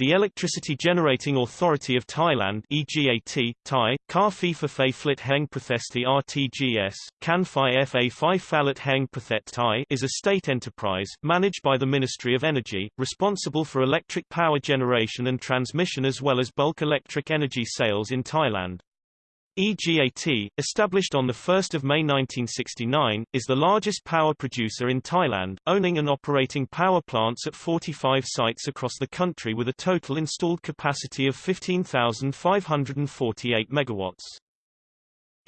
the Electricity Generating Authority of Thailand EGAT, Thai, Kar Phi Flit Heng Prathesti RTGS, Phi Fa Phi Phalit Heng Prathet Thai is a state enterprise, managed by the Ministry of Energy, responsible for electric power generation and transmission as well as bulk electric energy sales in Thailand. EGAT, established on 1 May 1969, is the largest power producer in Thailand, owning and operating power plants at 45 sites across the country with a total installed capacity of 15,548 megawatts.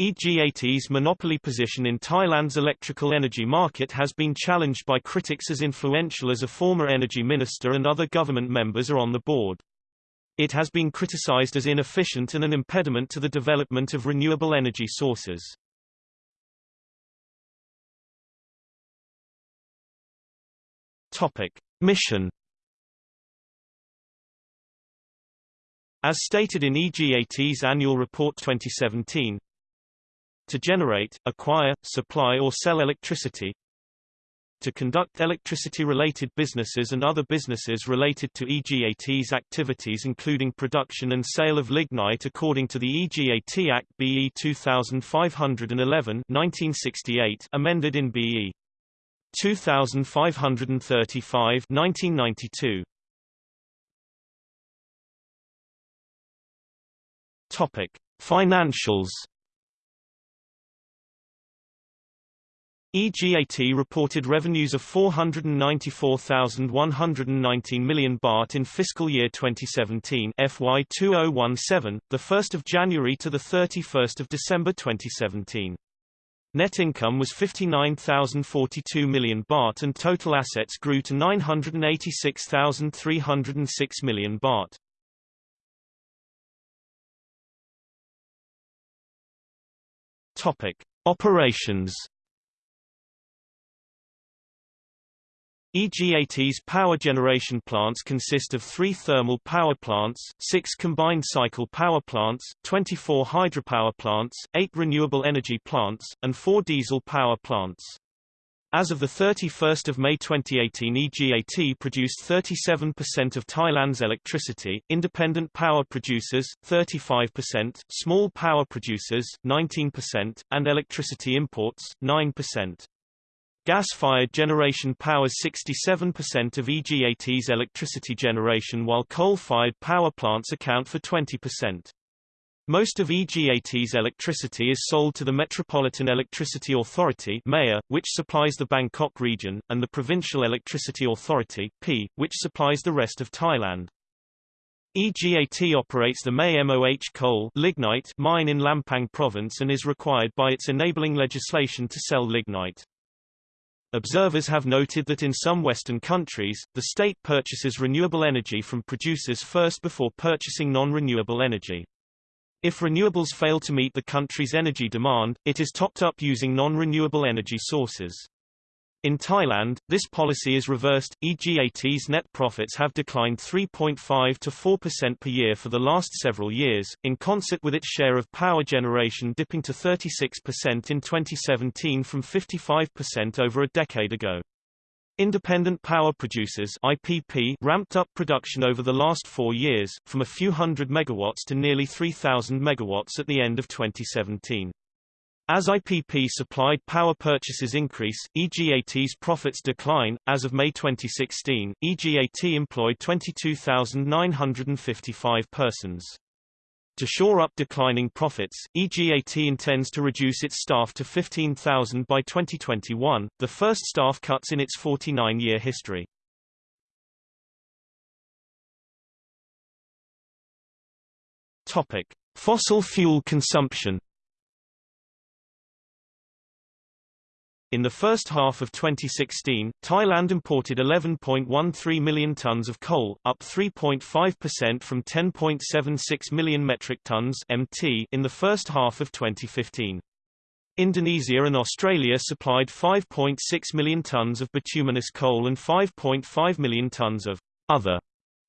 EGAT's monopoly position in Thailand's electrical energy market has been challenged by critics as influential as a former energy minister and other government members are on the board. It has been criticized as inefficient and an impediment to the development of renewable energy sources. Topic: Mission As stated in EGAT's annual report 2017, to generate, acquire, supply or sell electricity, to conduct electricity-related businesses and other businesses related to EGAT's activities including production and sale of lignite according to the EGAT Act BE 2511 1968 amended in BE 2535 1992. Topic: Financials EGAT reported revenues of 494,119 million baht in fiscal year 2017 FY 2017, the 1st of January to the 31st of December 2017. Net income was 59,042 million baht and total assets grew to 986,306 million baht. Topic: Operations EGAT's power generation plants consist of three thermal power plants, six combined cycle power plants, 24 hydropower plants, eight renewable energy plants, and four diesel power plants. As of 31 May 2018 EGAT produced 37% of Thailand's electricity, independent power producers, 35%, small power producers, 19%, and electricity imports, 9%. Gas-fired generation powers 67% of EGAT's electricity generation while coal-fired power plants account for 20%. Most of EGAT's electricity is sold to the Metropolitan Electricity Authority (MEA), which supplies the Bangkok region, and the Provincial Electricity Authority which supplies the rest of Thailand. EGAT operates the Mae MOH coal lignite mine in Lampang province and is required by its enabling legislation to sell lignite. Observers have noted that in some Western countries, the state purchases renewable energy from producers first before purchasing non-renewable energy. If renewables fail to meet the country's energy demand, it is topped up using non-renewable energy sources. In Thailand, this policy is reversed. EGAT's net profits have declined 3.5 to 4% per year for the last several years, in concert with its share of power generation dipping to 36% in 2017 from 55% over a decade ago. Independent power producers IPP ramped up production over the last four years, from a few hundred megawatts to nearly 3,000 megawatts at the end of 2017. As IPP-supplied power purchases increase, EGAT's profits decline. As of May 2016, EGAT employed 22,955 persons. To shore up declining profits, EGAT intends to reduce its staff to 15,000 by 2021, the first staff cuts in its 49-year history. Topic: Fossil fuel consumption In the first half of 2016, Thailand imported 11.13 million tons of coal, up 3.5% from 10.76 million metric tons (MT) in the first half of 2015. Indonesia and Australia supplied 5.6 million tons of bituminous coal and 5.5 million tons of other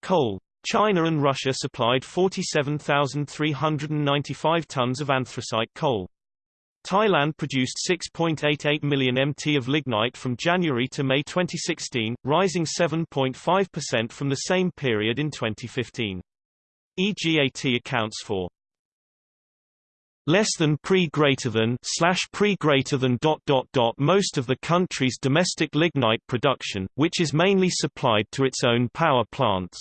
coal. China and Russia supplied 47,395 tons of anthracite coal. Thailand produced 6.88 million mt of lignite from January to May 2016, rising 7.5% from the same period in 2015. EGAT accounts for less than pre greater than slash pre greater than dot dot dot most of the country's domestic lignite production, which is mainly supplied to its own power plants.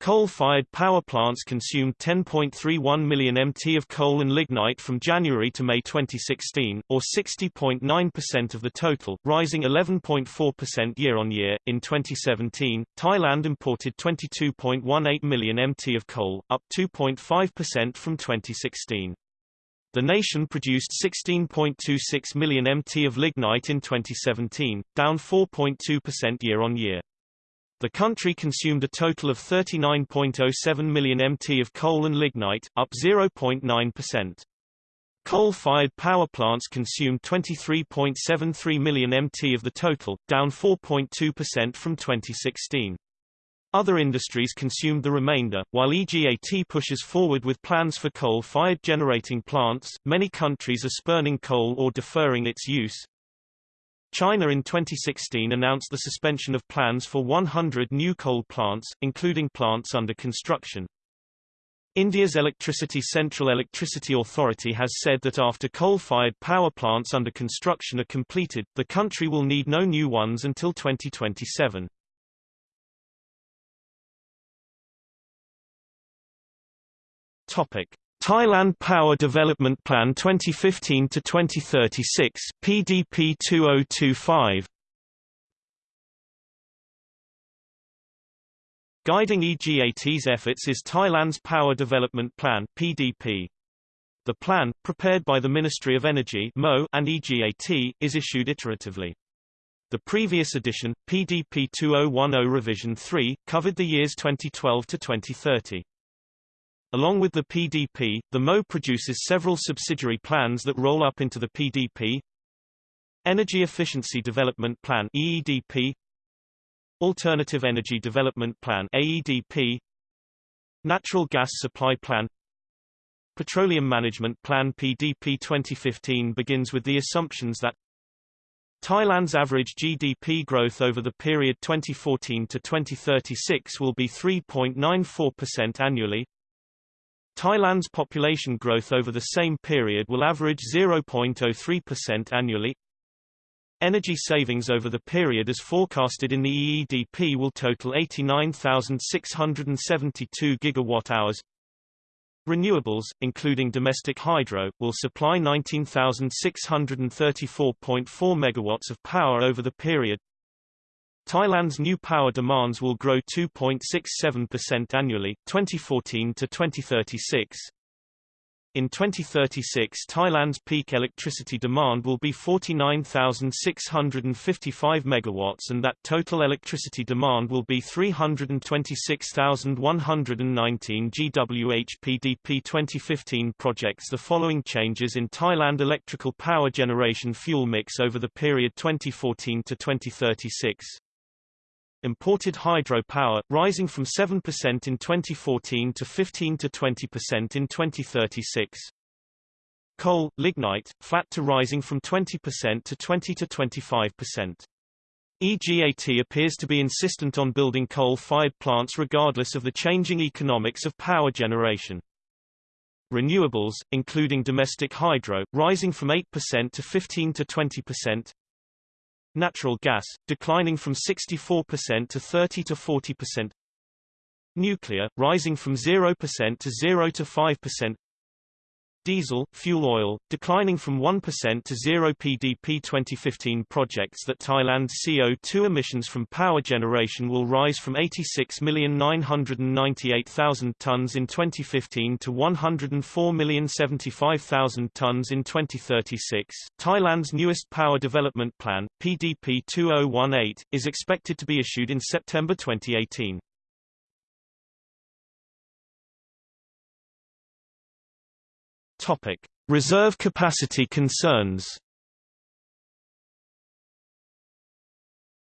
Coal-fired power plants consumed 10.31 million mt of coal and lignite from January to May 2016, or 60.9% of the total, rising 11.4% year-on-year. In 2017, Thailand imported 22.18 million mt of coal, up 2.5% from 2016. The nation produced 16.26 million mt of lignite in 2017, down 4.2% year-on-year. The country consumed a total of 39.07 million mt of coal and lignite, up 0.9%. Coal-fired power plants consumed 23.73 million mt of the total, down 4.2% from 2016. Other industries consumed the remainder. While EGAT pushes forward with plans for coal-fired generating plants, many countries are spurning coal or deferring its use. China in 2016 announced the suspension of plans for 100 new coal plants, including plants under construction. India's Electricity Central Electricity Authority has said that after coal-fired power plants under construction are completed, the country will need no new ones until 2027. Topic: Thailand Power Development Plan 2015 to 2036 PDP 2025 Guiding EGAT's efforts is Thailand's Power Development Plan PDP. The plan, prepared by the Ministry of Energy MO and EGAT, is issued iteratively. The previous edition, PDP 2010 Revision 3, covered the years 2012 to 2030. Along with the PDP, the MO produces several subsidiary plans that roll up into the PDP. Energy Efficiency Development Plan EEDP Alternative Energy Development Plan AEDP Natural Gas Supply Plan. Petroleum Management Plan PDP 2015 begins with the assumptions that Thailand's average GDP growth over the period 2014 to 2036 will be 3.94% annually, Thailand's population growth over the same period will average 0.03% annually. Energy savings over the period as forecasted in the EEDP will total 89,672 gigawatt-hours. Renewables, including domestic hydro, will supply 19,634.4 megawatts of power over the period. Thailand's new power demands will grow 2.67% annually, 2014 to 2036. In 2036 Thailand's peak electricity demand will be 49,655 megawatts and that total electricity demand will be 326,119 GWH PDP 2015 projects the following changes in Thailand electrical power generation fuel mix over the period 2014 to 2036 imported hydropower, rising from 7% in 2014 to 15 to 20% in 2036. Coal, lignite, flat to rising from 20% to 20 to 25%. EGAT appears to be insistent on building coal-fired plants regardless of the changing economics of power generation. Renewables, including domestic hydro, rising from 8% to 15 to 20%, Natural gas, declining from 64% to 30 to 40%. Nuclear, rising from 0% to 0 to 5% diesel, fuel oil, declining from 1% to 0 PDP 2015 projects that Thailand's CO2 emissions from power generation will rise from 86,998,000 tons in 2015 to 104,075,000 tons in 2036. Thailand's newest power development plan, PDP 2018, is expected to be issued in September 2018. Topic: Reserve capacity concerns.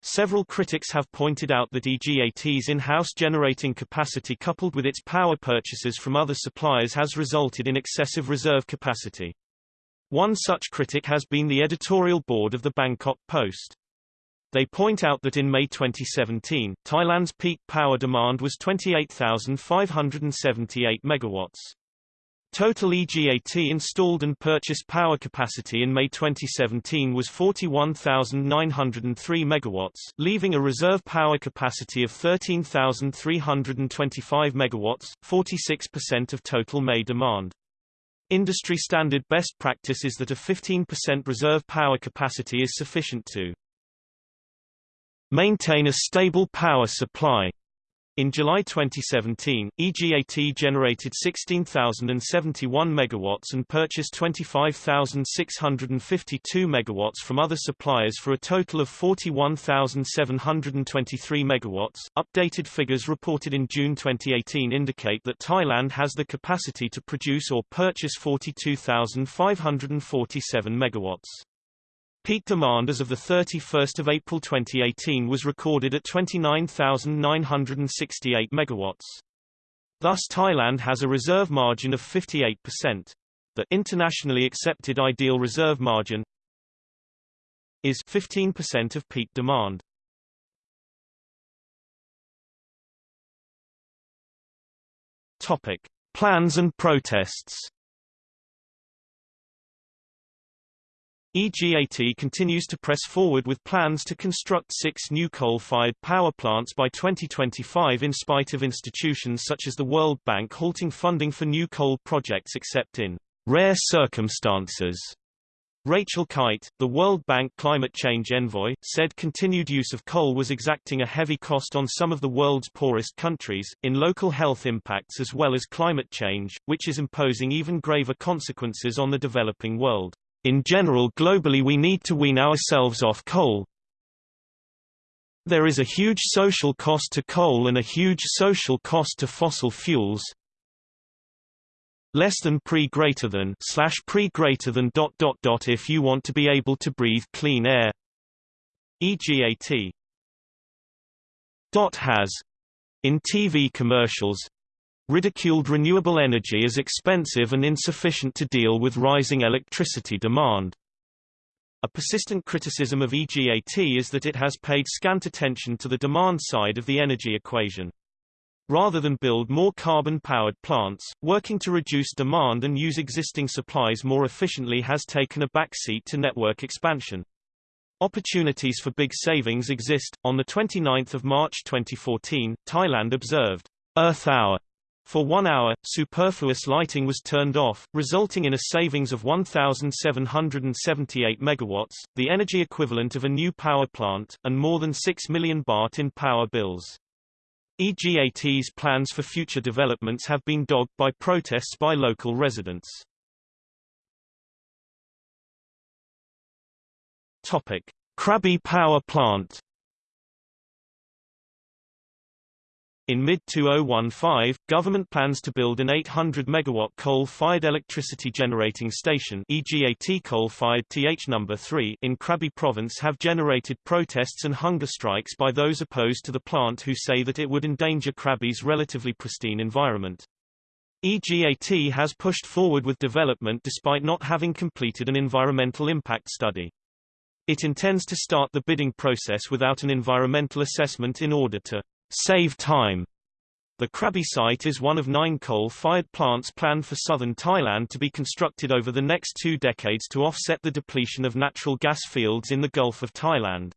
Several critics have pointed out that EGAT's in-house generating capacity coupled with its power purchases from other suppliers has resulted in excessive reserve capacity. One such critic has been the editorial board of the Bangkok Post. They point out that in May 2017, Thailand's peak power demand was 28,578 megawatts. Total EGAT installed and purchased power capacity in May 2017 was 41,903 megawatts, leaving a reserve power capacity of 13,325 megawatts, 46% of total May demand. Industry standard best practice is that a 15% reserve power capacity is sufficient to maintain a stable power supply in July 2017, EGAT generated 16,071 megawatts and purchased 25,652 megawatts from other suppliers for a total of 41,723 megawatts. Updated figures reported in June 2018 indicate that Thailand has the capacity to produce or purchase 42,547 megawatts. Peak demand as of 31 April 2018 was recorded at 29,968 megawatts. Thus Thailand has a reserve margin of 58%. The internationally accepted ideal reserve margin is 15% of peak demand. Topic: Plans and protests. EGAT continues to press forward with plans to construct six new coal-fired power plants by 2025 in spite of institutions such as the World Bank halting funding for new coal projects except in rare circumstances. Rachel Kyte, the World Bank climate change envoy, said continued use of coal was exacting a heavy cost on some of the world's poorest countries, in local health impacts as well as climate change, which is imposing even graver consequences on the developing world. In general globally we need to wean ourselves off coal. There is a huge social cost to coal and a huge social cost to fossil fuels. Less than pre greater than slash pre greater than dot dot dot if you want to be able to breathe clean air. EGAT dot has in TV commercials ridiculed renewable energy as expensive and insufficient to deal with rising electricity demand. A persistent criticism of EGAT is that it has paid scant attention to the demand side of the energy equation. Rather than build more carbon-powered plants, working to reduce demand and use existing supplies more efficiently has taken a backseat to network expansion. Opportunities for big savings exist. On the 29th of March 2014, Thailand observed Earth Hour for one hour, superfluous lighting was turned off, resulting in a savings of 1,778 megawatts, the energy equivalent of a new power plant, and more than 6 million baht in power bills. EGAT's plans for future developments have been dogged by protests by local residents. Topic: Krabi Power Plant In mid-2015, government plans to build an 800-megawatt coal-fired electricity generating station EGAT coal-fired TH No. 3 in Krabi province have generated protests and hunger strikes by those opposed to the plant who say that it would endanger Krabi's relatively pristine environment. EGAT has pushed forward with development despite not having completed an environmental impact study. It intends to start the bidding process without an environmental assessment in order to save time. The Krabi site is one of nine coal-fired plants planned for southern Thailand to be constructed over the next two decades to offset the depletion of natural gas fields in the Gulf of Thailand.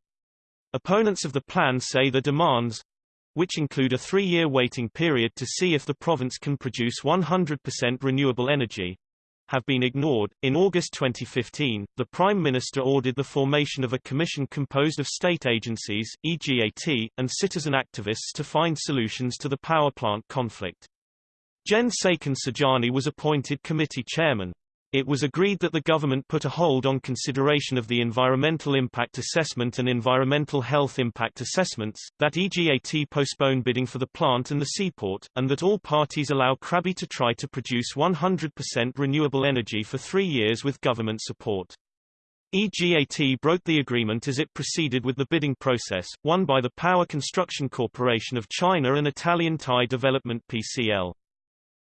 Opponents of the plan say the demands which include a three-year waiting period to see if the province can produce 100% renewable energy, have been ignored. In August 2015, the Prime Minister ordered the formation of a commission composed of state agencies, EGAT, and citizen activists to find solutions to the power plant conflict. Jen Saiken Sajani was appointed committee chairman. It was agreed that the government put a hold on consideration of the environmental impact assessment and environmental health impact assessments, that EGAT postpone bidding for the plant and the seaport, and that all parties allow Krabi to try to produce 100% renewable energy for three years with government support. EGAT broke the agreement as it proceeded with the bidding process, won by the Power Construction Corporation of China and Italian Thai Development PCL.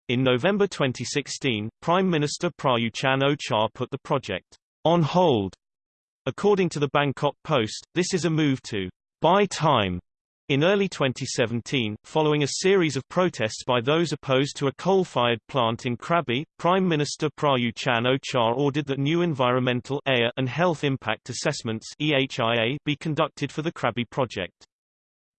In November 2016, Prime Minister Prayut Chan-o-cha put the project on hold. According to the Bangkok Post, this is a move to buy time in early 2017, following a series of protests by those opposed to a coal-fired plant in Krabi, Prime Minister Prayut Chan-o-cha ordered that new environmental and health impact assessments be conducted for the Krabi project.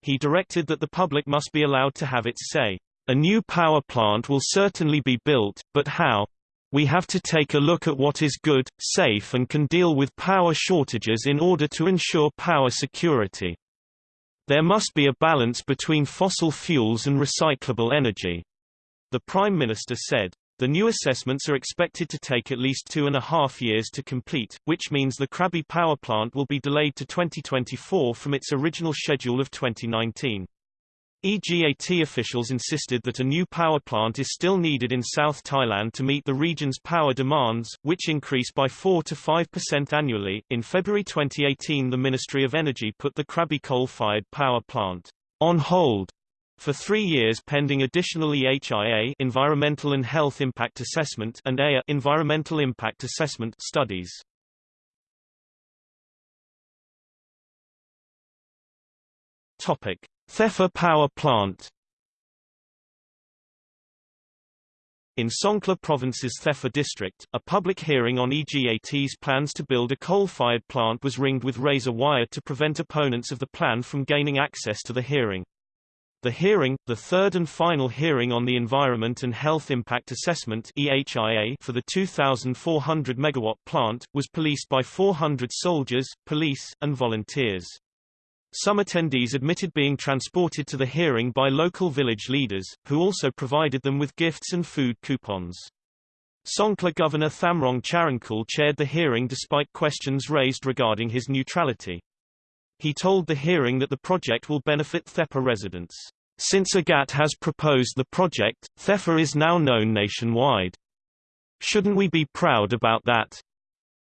He directed that the public must be allowed to have its say. A new power plant will certainly be built, but how? We have to take a look at what is good, safe and can deal with power shortages in order to ensure power security. There must be a balance between fossil fuels and recyclable energy. The Prime Minister said. The new assessments are expected to take at least two and a half years to complete, which means the Krabi power plant will be delayed to 2024 from its original schedule of 2019. EGAT officials insisted that a new power plant is still needed in South Thailand to meet the region's power demands, which increase by 4 to 5% annually. In February 2018, the Ministry of Energy put the Krabi coal-fired power plant on hold for three years pending additional EHIA environmental and health impact assessment and EIA environmental impact assessment studies. Topic: Thepha Power Plant In Songkhla Province's Thepha district, a public hearing on EGAT's plans to build a coal-fired plant was ringed with razor wire to prevent opponents of the plan from gaining access to the hearing. The hearing, the third and final hearing on the Environment and Health Impact Assessment EHIA for the 2,400 megawatt plant, was policed by 400 soldiers, police, and volunteers. Some attendees admitted being transported to the hearing by local village leaders, who also provided them with gifts and food coupons. Songkhla Governor Thamrong Charoenkiul chaired the hearing despite questions raised regarding his neutrality. He told the hearing that the project will benefit Thepha residents. Since EGAT has proposed the project, Thepha is now known nationwide. Shouldn't we be proud about that?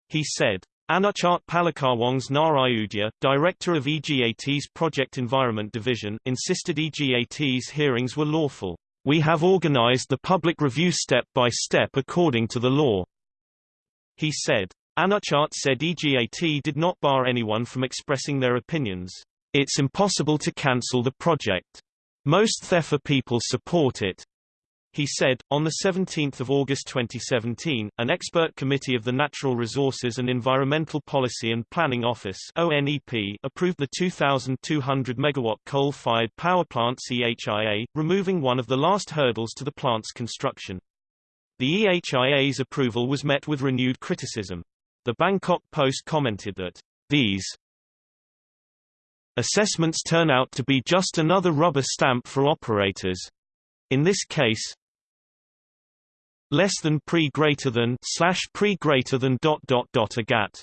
He said. Anuchat Palakawong's Narayudya, director of EGAT's Project Environment Division, insisted EGAT's hearings were lawful. We have organized the public review step by step according to the law. He said. Anuchat said EGAT did not bar anyone from expressing their opinions. It's impossible to cancel the project. Most Thepha people support it. He said, on 17 August 2017, an expert committee of the Natural Resources and Environmental Policy and Planning Office ONEP approved the 2,200 megawatt coal-fired power plant EHIA, removing one of the last hurdles to the plant's construction. The EHIA's approval was met with renewed criticism. The Bangkok Post commented that, these assessments turn out to be just another rubber stamp for operators. In this case, less than pre greater than slash pre greater than dot dot dot EGAT.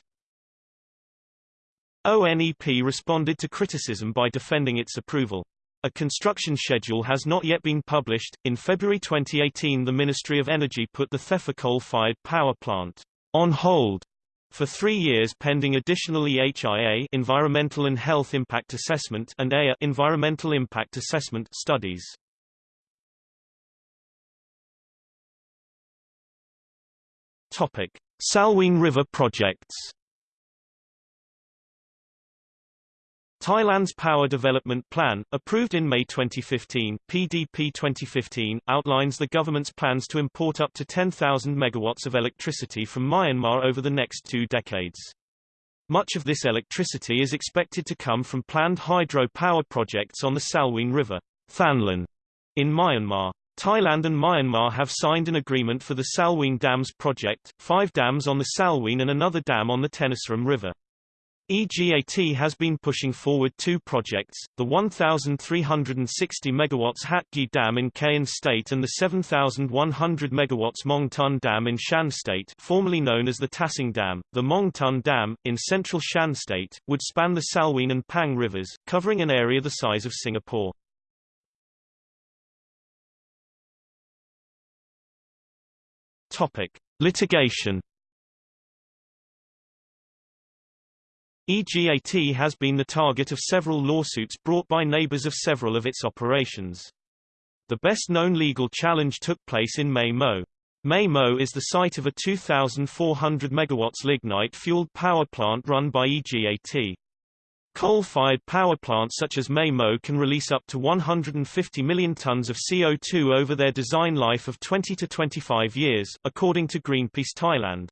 ONEP responded to criticism by defending its approval. A construction schedule has not yet been published. In February 2018, the Ministry of Energy put the Thepha coal-fired power plant on hold for three years pending additional EHIA environmental and health impact assessment and EIA environmental impact assessment studies. Topic: Salween River projects. Thailand's Power Development Plan, approved in May 2015 PDP 2015, outlines the government's plans to import up to 10,000 megawatts of electricity from Myanmar over the next two decades. Much of this electricity is expected to come from planned hydro power projects on the Salween River Thanlwin, in Myanmar. Thailand and Myanmar have signed an agreement for the Salween Dams project, five dams on the Salween and another dam on the Tenasserim River. EGAT has been pushing forward two projects, the 1,360 MW Hatgyi Dam in Kayin State and the 7,100 MW Mong Tun Dam in Shan State formerly known as the Tasang Dam. The Mong Tun Dam, in central Shan State, would span the Salween and Pang rivers, covering an area the size of Singapore. Topic: Litigation. EGAT has been the target of several lawsuits brought by neighbors of several of its operations. The best-known legal challenge took place in. Mae Mo is the site of a 2,400 MW lignite-fueled power plant run by EGAT. Coal-fired power plants such as Mae Mo can release up to 150 million tons of CO2 over their design life of 20 to 25 years, according to Greenpeace Thailand.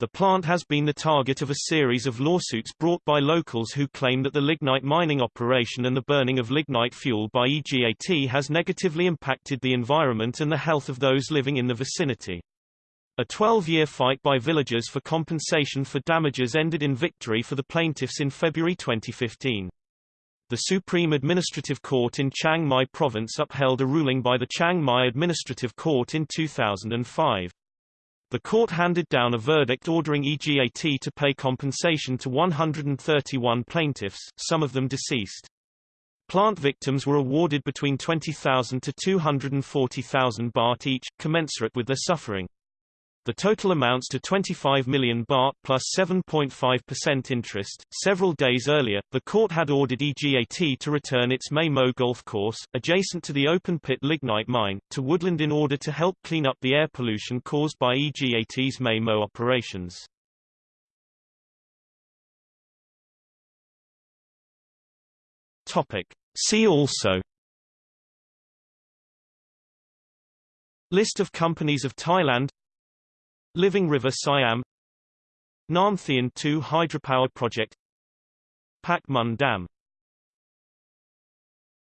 The plant has been the target of a series of lawsuits brought by locals who claim that the lignite mining operation and the burning of lignite fuel by EGAT has negatively impacted the environment and the health of those living in the vicinity. A 12-year fight by villagers for compensation for damages ended in victory for the plaintiffs in February 2015. The Supreme Administrative Court in Chiang Mai Province upheld a ruling by the Chiang Mai Administrative Court in 2005. The court handed down a verdict ordering EGAT to pay compensation to 131 plaintiffs, some of them deceased. Plant victims were awarded between 20,000 to 240,000 baht each, commensurate with their suffering. The total amounts to 25 million baht plus 7.5% interest. Several days earlier, the court had ordered EGAT to return its Mae Mo golf course, adjacent to the open pit lignite mine, to woodland in order to help clean up the air pollution caused by EGAT's Mae Mo operations. Topic. See also List of companies of Thailand Living River Siam. Nam Theun 2 hydropower project. Pak Mun Dam